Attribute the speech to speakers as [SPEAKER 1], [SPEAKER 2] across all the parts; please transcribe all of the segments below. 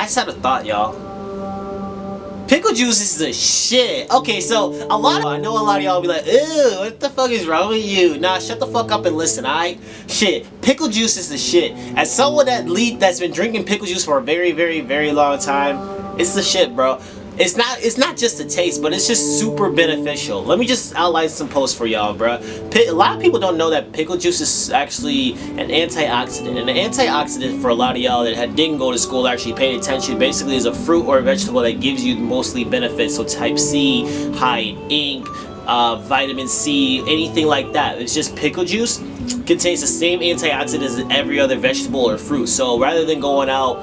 [SPEAKER 1] I just had a thought, y'all. Pickle juice is the shit. Okay, so a lot of I know a lot of y'all be like, ew, what the fuck is wrong with you? Nah, shut the fuck up and listen, alright? Shit, pickle juice is the shit. As someone that lead that's been drinking pickle juice for a very, very, very long time, it's the shit, bro. It's not it's not just the taste, but it's just super beneficial. Let me just outline some posts for y'all, bro. A lot of people don't know that pickle juice is actually an antioxidant. And an antioxidant for a lot of y'all that didn't go to school actually paid attention basically is a fruit or a vegetable that gives you mostly benefits. So type C, high in ink, uh, vitamin C, anything like that. It's just pickle juice contains the same antioxidants as every other vegetable or fruit. So rather than going out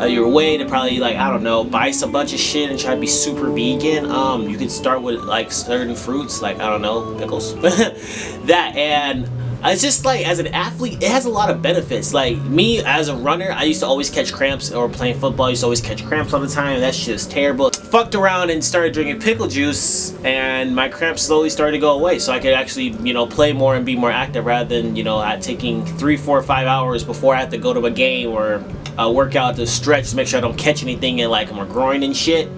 [SPEAKER 1] uh, your way to probably like I don't know buy some bunch of shit and try to be super vegan um you can start with like certain fruits like I don't know pickles that and it's just like as an athlete it has a lot of benefits. Like me as a runner I used to always catch cramps or playing football. I used to always catch cramps all the time. That shit is terrible. Fucked around and started drinking pickle juice and my cramps slowly started to go away so I could actually you know play more and be more active rather than you know taking three four five hours before I have to go to a game or uh, work out to stretch to make sure I don't catch anything in like my groin and shit.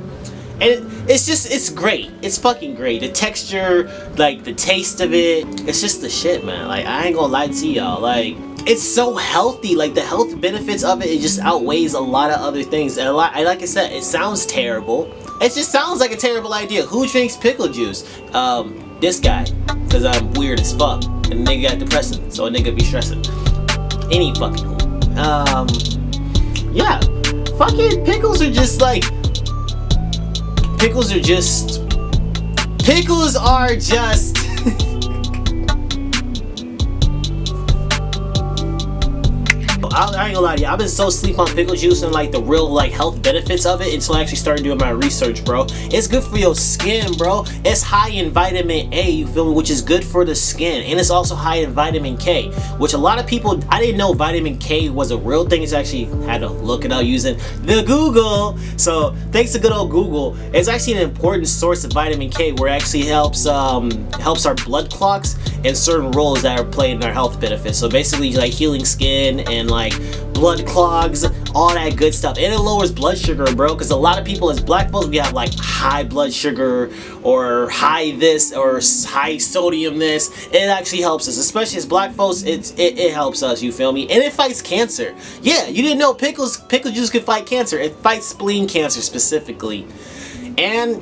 [SPEAKER 1] And it's just, it's great. It's fucking great. The texture, like the taste of it, it's just the shit, man. Like, I ain't gonna lie to y'all. Like, it's so healthy. Like, the health benefits of it, it just outweighs a lot of other things. And a lot, like I said, it sounds terrible. It just sounds like a terrible idea. Who drinks pickle juice? Um, this guy. Because I'm weird as fuck. And nigga got depressing. So a nigga be stressing. Any fucking Um yeah, fucking pickles are just like, pickles are just, pickles are just, I, I, ain't gonna lie to you, I've been so sleep on pickle juice and like the real like health benefits of it until I actually started doing my research, bro. It's good for your skin, bro. It's high in vitamin A, you feel me, which is good for the skin. And it's also high in vitamin K, which a lot of people, I didn't know vitamin K was a real thing. It's actually had to look it up using the Google. So thanks to good old Google, it's actually an important source of vitamin K where it actually helps um, helps our blood clots and certain roles that are played in our health benefits. So basically like healing skin and like blood clogs, all that good stuff. And it lowers blood sugar, bro, because a lot of people as black folks, we have like high blood sugar or high this or high sodium this. It actually helps us, especially as black folks, it's, it, it helps us, you feel me? And it fights cancer. Yeah, you didn't know pickles, pickle juice could fight cancer. It fights spleen cancer specifically. And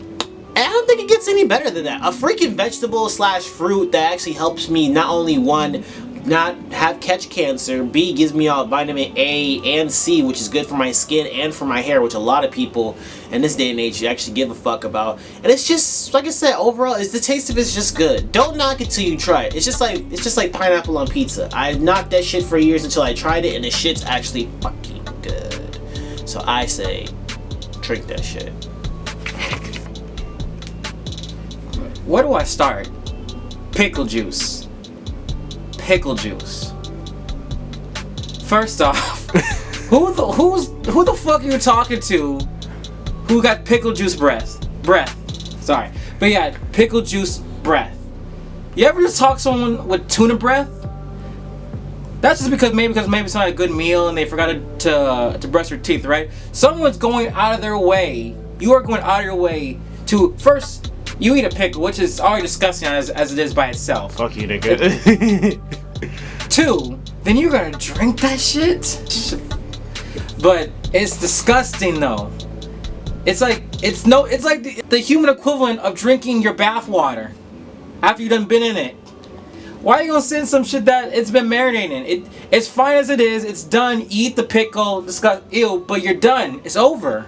[SPEAKER 1] I don't think it gets any better than that. A freaking vegetable slash fruit that actually helps me not only one not have catch cancer. B gives me all vitamin A and C, which is good for my skin and for my hair, which a lot of people in this day and age actually give a fuck about. And it's just, like I said, overall, is the taste of it's just good. Don't knock it till you try it. It's just like it's just like pineapple on pizza. I knocked that shit for years until I tried it, and the shit's actually fucking good. So I say, drink that shit.
[SPEAKER 2] Where do I start? Pickle juice. Pickle juice. First off, who the who's who the fuck are you talking to? Who got pickle juice breath? Breath. Sorry, but yeah, pickle juice breath. You ever just talk to someone with tuna breath? That's just because maybe because maybe it's not a good meal and they forgot to to, uh, to brush their teeth, right? Someone's going out of their way. You are going out of your way to first you eat a pickle, which is already disgusting as, as it is by itself.
[SPEAKER 1] Fuck you, nigga.
[SPEAKER 2] Two, then you're gonna drink that shit? But it's disgusting though. It's like, it's no, it's like the, the human equivalent of drinking your bath water after you've done been in it. Why are you gonna send some shit that it's been marinating? It, it's fine as it is, it's done, eat the pickle, disgust, ew, but you're done, it's over.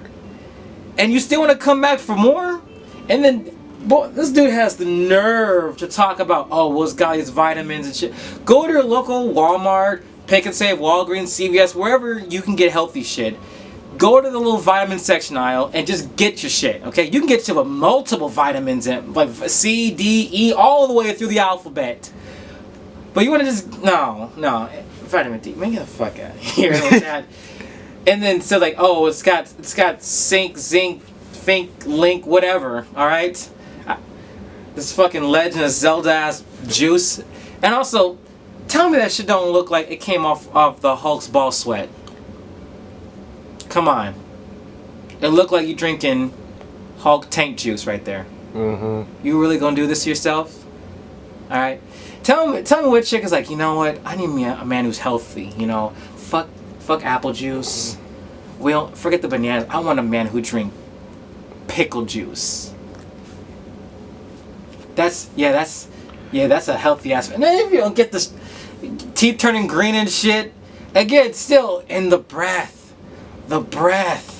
[SPEAKER 2] And you still wanna come back for more? And then Boy, this dude has the nerve to talk about, oh, well, it's got these vitamins and shit. Go to your local Walmart, Pick and Save, Walgreens, CVS, wherever you can get healthy shit. Go to the little vitamin section aisle and just get your shit, okay? You can get to multiple vitamins in, like C, D, E, all the way through the alphabet. But you want to just, no, no, vitamin D, man, get the fuck out of here. and then, so like, oh, it's got, it's got zinc, zinc, fink, link, whatever, alright? This fucking Legend of Zelda ass juice. And also, tell me that shit don't look like it came off of the Hulk's ball sweat. Come on. it looked like you drinking Hulk tank juice right there.
[SPEAKER 3] Mm-hmm.
[SPEAKER 2] You really gonna do this to yourself? All right. Tell me, tell me what chick is like. You know what? I need me a, a man who's healthy. You know, fuck, fuck apple juice. We don't forget the bananas. I want a man who drink pickle juice. That's yeah. That's yeah. That's a healthy aspect. And if you don't get this teeth turning green and shit, again, still in the breath, the breath.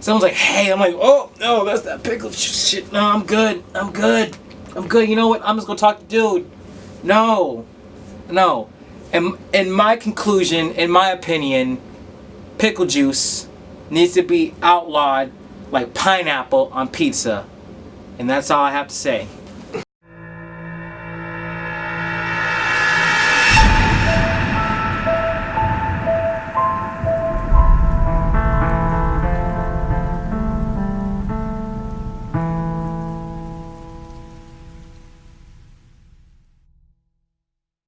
[SPEAKER 2] Someone's like, hey, I'm like, oh no, that's that pickle shit. No, I'm good. I'm good. I'm good. You know what? I'm just gonna talk to dude. No, no. And in my conclusion, in my opinion, pickle juice needs to be outlawed like pineapple on pizza. And that's all I have to say.